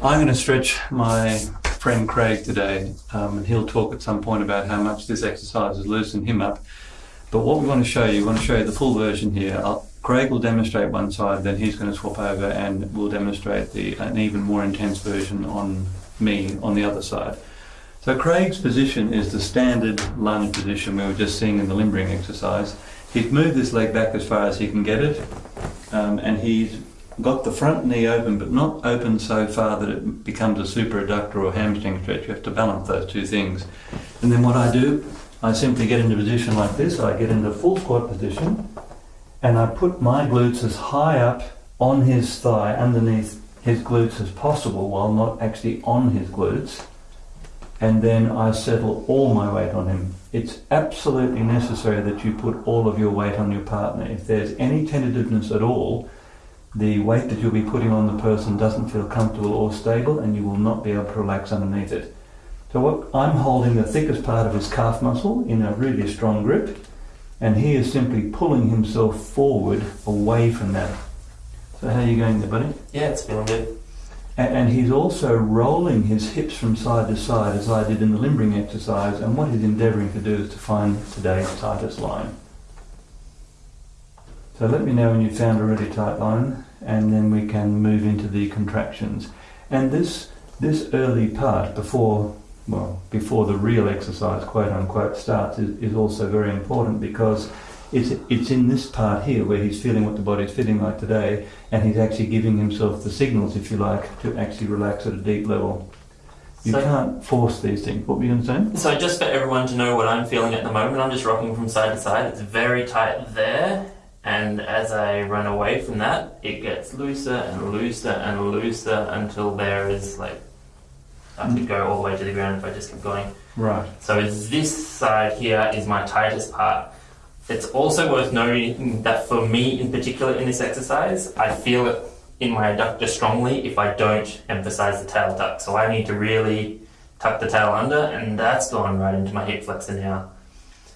I'm going to stretch my friend Craig today, um, and he'll talk at some point about how much this exercise has loosened him up. But what we want to show you, we want to show you the full version here. I'll, Craig will demonstrate one side, then he's going to swap over and we'll demonstrate the, an even more intense version on me on the other side. So Craig's position is the standard lunge position we were just seeing in the limbering exercise. He's moved this leg back as far as he can get it, um, and he's got the front knee open, but not open so far that it becomes a super adductor or hamstring stretch. You have to balance those two things. And then what I do, I simply get into position like this. I get into full squat position, and I put my glutes as high up on his thigh, underneath his glutes as possible, while not actually on his glutes. And then I settle all my weight on him. It's absolutely necessary that you put all of your weight on your partner. If there's any tentativeness at all, the weight that you'll be putting on the person doesn't feel comfortable or stable and you will not be able to relax underneath it. So what I'm holding the thickest part of his calf muscle in a really strong grip and he is simply pulling himself forward away from that. So how are you going there buddy? Yeah, it's feeling good. And, and he's also rolling his hips from side to side as I did in the limbering exercise and what he's endeavouring to do is to find today's tightest line. So let me know when you've found a really tight line and then we can move into the contractions. And this this early part before well before the real exercise quote unquote starts is, is also very important because it's it's in this part here where he's feeling what the body's feeling like today and he's actually giving himself the signals if you like to actually relax at a deep level. You So- can't force these things. What were you going to say? So just for everyone to know what I'm feeling at the moment, I'm just rocking from side to side. It's very tight there, and as I run away from that, it gets looser and looser and looser until there is like I could go all the way to the ground if I just kept going. Right. So this side here is my tightest part. It's also worth noting that for me in particular in this exercise, I feel it in my adductor strongly if I don't emphasize the tail tuck. So I need to really tuck the tail under and that's gone right into my hip flexor now.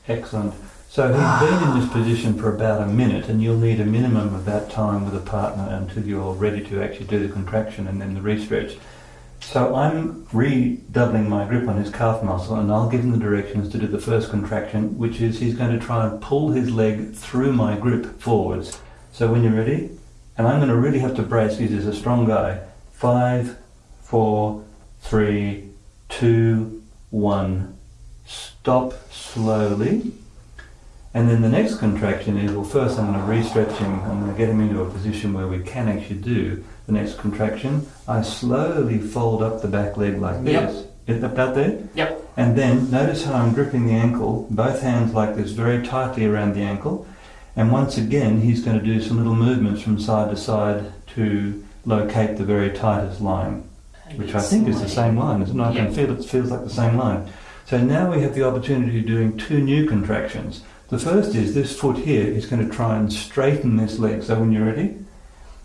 Excellent. So he's been in this position for about a minute, and you'll need a minimum of that time with a partner until you're ready to actually do the contraction and then the re-stretch. So I'm redoubling my grip on his calf muscle, and I'll give him the directions to do the first contraction, which is he's going to try and pull his leg through my grip forwards. So when you're ready, and I'm going to really have to brace because he's a strong guy. Five, four, three, two, one. Stop slowly. And then the next contraction is, well, first I'm going to re-stretch him. I'm going to get him into a position where we can actually do the next contraction. I slowly fold up the back leg like this. Yep. Is that about there? Yep. And then notice how I'm gripping the ankle, both hands like this, very tightly around the ankle. And once again, he's going to do some little movements from side to side to locate the very tightest line, which I think is the same line, isn't it? I can feel it feels like the same line. So now we have the opportunity of doing two new contractions. The first is this foot here is going to try and straighten this leg. So when you're ready,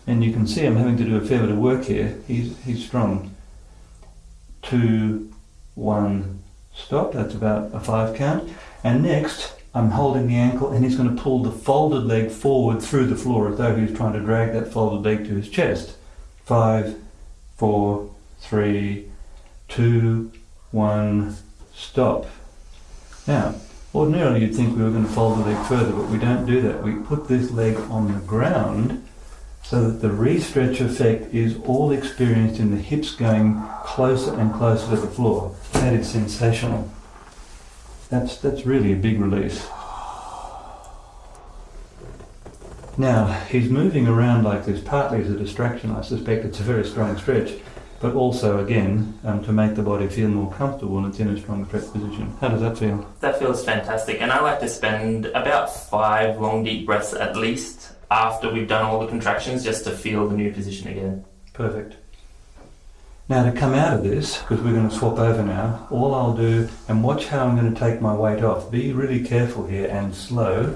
and you can see I'm having to do a fair bit of work here. He's, he's strong. Two, one, stop. That's about a five count. And next, I'm holding the ankle and he's going to pull the folded leg forward through the floor as though he was trying to drag that folded leg to his chest. Five, four, three, two, one, stop. Now, ordinarily you'd think we were going to fold the leg further, but we don't do that. We put this leg on the ground so that the re-stretch effect is all experienced in the hips going closer and closer to the floor. That is sensational. That's, that's really a big release. Now, he's moving around like this partly as a distraction. I suspect it's a very strong stretch, but also, again, um, to make the body feel more comfortable and it's in a strong stretch position. How does that feel? That feels fantastic. And I like to spend about five long deep breaths at least after we've done all the contractions just to feel the new position again. Perfect. Now to come out of this, because we're going to swap over now, all I'll do, and watch how I'm going to take my weight off. Be really careful here and slow,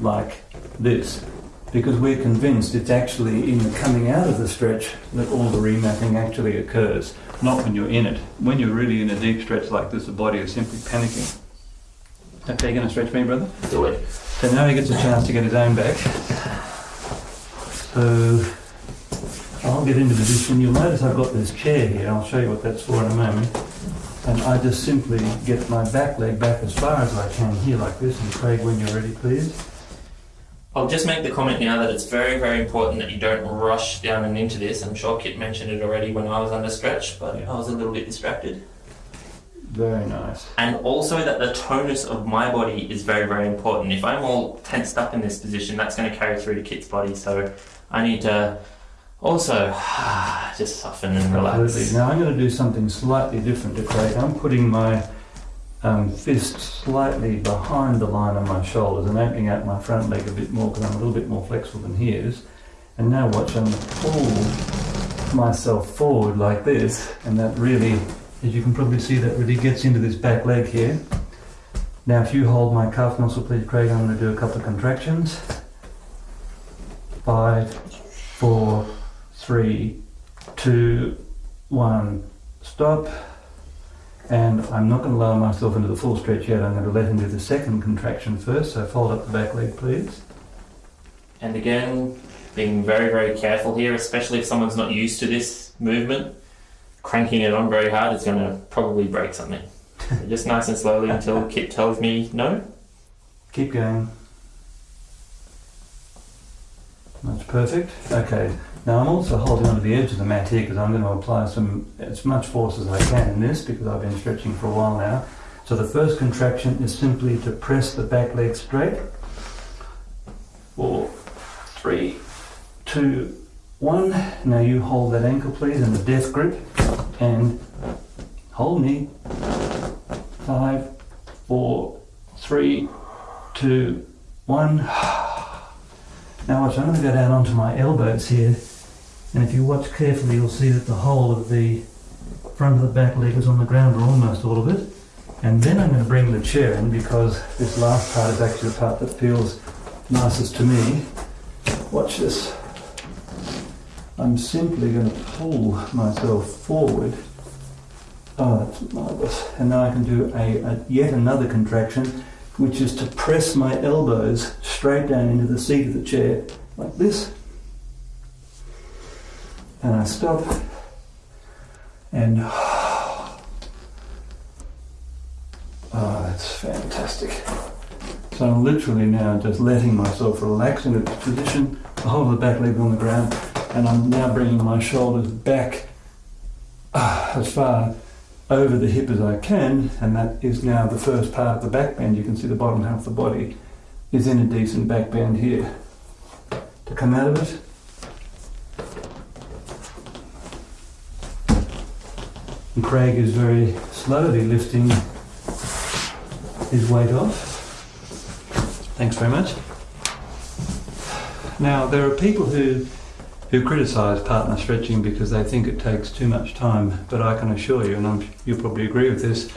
like this, because we're convinced it's actually in the coming out of the stretch that all the remapping actually occurs, not when you're in it. When you're really in a deep stretch like this, the body is simply panicking. Okay, you're going to stretch me, brother? Do it. So now he gets a chance to get his own back. So I'll I'll get into position. You'll notice I've got this chair here. I'll show you what that's for in a moment. And I just simply get my back leg back as far as I can here like this. And Craig, when you're ready, please. I'll just make the comment now that it's very, very important that you don't rush down and into this. I'm sure Kit mentioned it already when I was under stretch, but Yeah. I was a little bit distracted. Very nice. And also that the tonus of my body is very, very important. If I'm all tensed up in this position, that's going to carry through to Kit's body. So I need to also just soften and relax. Absolutely. Now I'm going to do something slightly different to Craig. I'm putting my um, fist slightly behind the line of my shoulders and opening out my front leg a bit more because I'm a little bit more flexible than he is. And now watch, I'm pull myself forward like this, and that really, as you can probably see, that really gets into this back leg here. Now, if you hold my calf muscle, please, Craig, I'm going to do a couple of contractions. Five, four, three, two, one, stop. And I'm not going to lower myself into the full stretch yet. I'm going to let him do the second contraction first. So fold up the back leg, please. And again, being very, very careful here, especially if someone's not used to this movement. Cranking it on very hard is going to probably break something. So just nice and slowly until Kit tells me no. Keep going. That's perfect. Okay. Now I'm also holding onto the edge of the mat here because I'm going to apply some as much force as I can in this because I've been stretching for a while now. So the first contraction is simply to press the back leg straight. Four, three, two, one. Now you hold that ankle please in the death grip and hold knee. Five, four, three, two, one. Now watch, I'm going to go down onto my elbows here, and if you watch carefully, you'll see that the whole of the front of the back leg is on the ground, or almost all of it. And then I'm going to bring the chair in because this last part is actually the part that feels nicest to me. Watch this. I'm simply going to pull myself forward. Oh, that's marvelous. And now I can do a, a yet another contraction which is to press my elbows straight down into the seat of the chair, like this. And I stop. And oh, that's fantastic. So I'm literally now just letting myself relax into this position, whole of the back leg on the ground, and I'm now bringing my shoulders back ah, as far over the hip as I can, and that is now the first part of the back bend. You can see the bottom half of the body is in a decent back bend here. To come out of it, and Craig is very slowly lifting his weight off. Thanks very much. Now, there are people who who criticise partner stretching because they think it takes too much time. But I can assure you, and I'm, you'll probably agree with this,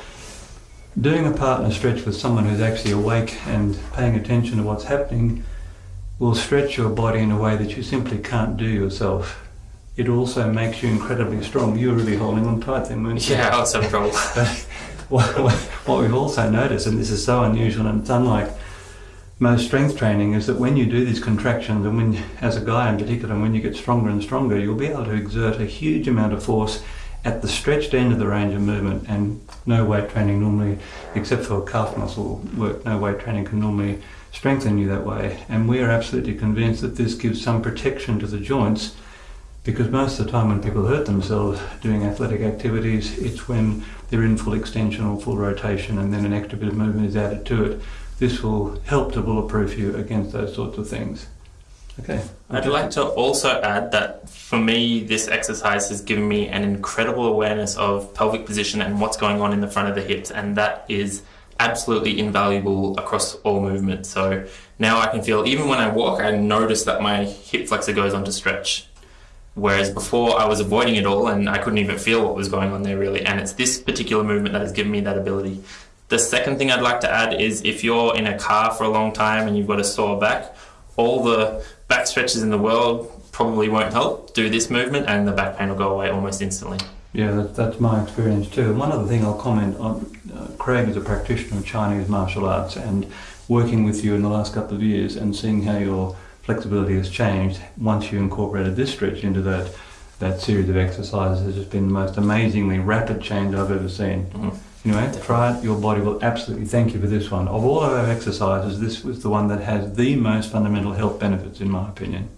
doing a partner stretch with someone who's actually awake and paying attention to what's happening will stretch your body in a way that you simply can't do yourself. It also makes you incredibly strong. You're really holding on tight then, weren't you? Yeah, I was having trouble. what we've also noticed, and this is so unusual and it's unlike most strength training, is that when you do these contractions, and when, as a guy in particular, and when you get stronger and stronger, you'll be able to exert a huge amount of force at the stretched end of the range of movement. And no weight training normally, except for calf muscle work, no weight training can normally strengthen you that way. And we are absolutely convinced that this gives some protection to the joints because most of the time when people hurt themselves doing athletic activities, it's when they're in full extension or full rotation and then an extra bit of movement is added to it. This will help to bulletproof you against those sorts of things. Okay. I'd like to also add that for me, this exercise has given me an incredible awareness of pelvic position and what's going on in the front of the hips, and that is absolutely invaluable across all movements. So now I can feel, even when I walk, I notice that my hip flexor goes on to stretch. Whereas before I was avoiding it all and I couldn't even feel what was going on there really. And it's this particular movement that has given me that ability. The second thing I'd like to add is if you're in a car for a long time and you've got a sore back, all the back stretches in the world probably won't help. Do this movement and the back pain will go away almost instantly. Yeah, that, that's my experience too. And one other thing I'll comment on uh, Craig is a practitioner of Chinese martial arts and working with you in the last couple of years and seeing how your flexibility has changed once you incorporated this stretch into that. that series of exercises has just been the most amazingly rapid change I've ever seen. Mhm. Anyway, try it. Your body will absolutely thank you for this one. Of all of our exercises, this was the one that has the most fundamental health benefits, in my opinion.